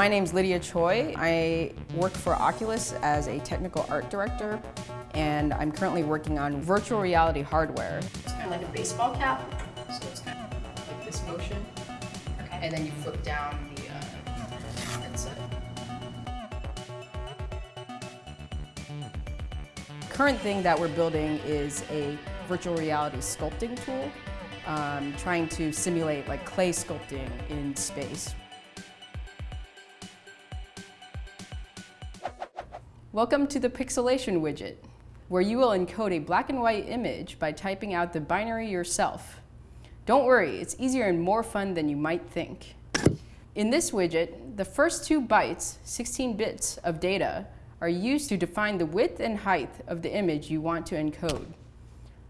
My name's Lydia Choi. I work for Oculus as a technical art director, and I'm currently working on virtual reality hardware. It's kind of like a baseball cap, so it's kind of like this motion. Okay. And then you flip down the uh, headset. Current thing that we're building is a virtual reality sculpting tool, um, trying to simulate like clay sculpting in space. Welcome to the Pixelation widget, where you will encode a black and white image by typing out the binary yourself. Don't worry, it's easier and more fun than you might think. In this widget, the first two bytes, 16 bits of data, are used to define the width and height of the image you want to encode.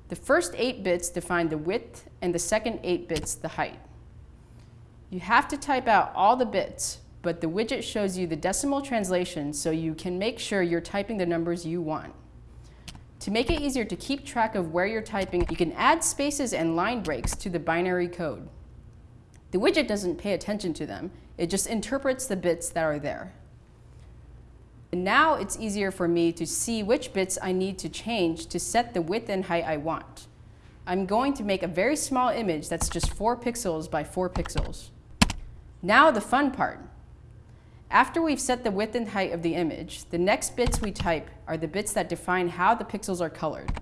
The first 8 bits define the width and the second 8 bits the height. You have to type out all the bits but the widget shows you the decimal translation so you can make sure you're typing the numbers you want. To make it easier to keep track of where you're typing, you can add spaces and line breaks to the binary code. The widget doesn't pay attention to them, it just interprets the bits that are there. And now it's easier for me to see which bits I need to change to set the width and height I want. I'm going to make a very small image that's just 4 pixels by 4 pixels. Now the fun part. After we've set the width and height of the image, the next bits we type are the bits that define how the pixels are colored.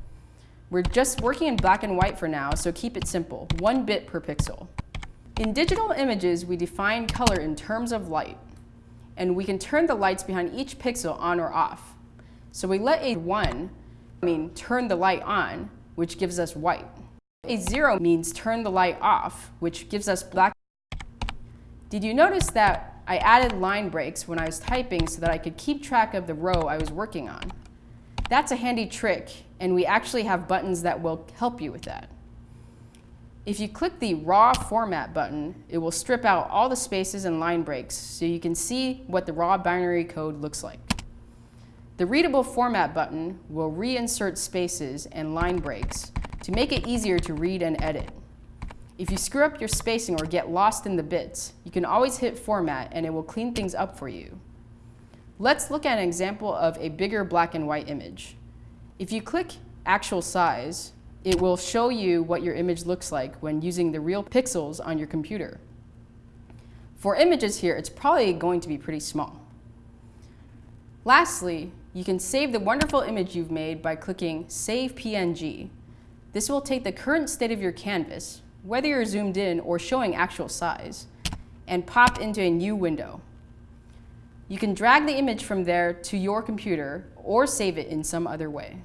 We're just working in black and white for now, so keep it simple, one bit per pixel. In digital images, we define color in terms of light, and we can turn the lights behind each pixel on or off. So we let a 1 mean turn the light on, which gives us white. A 0 means turn the light off, which gives us black. Did you notice that I added line breaks when I was typing so that I could keep track of the row I was working on. That's a handy trick, and we actually have buttons that will help you with that. If you click the Raw Format button, it will strip out all the spaces and line breaks so you can see what the raw binary code looks like. The Readable Format button will reinsert spaces and line breaks to make it easier to read and edit. If you screw up your spacing or get lost in the bits, you can always hit Format and it will clean things up for you. Let's look at an example of a bigger black and white image. If you click Actual Size, it will show you what your image looks like when using the real pixels on your computer. For images here, it's probably going to be pretty small. Lastly, you can save the wonderful image you've made by clicking Save PNG. This will take the current state of your canvas, whether you're zoomed in or showing actual size, and pop into a new window. You can drag the image from there to your computer or save it in some other way.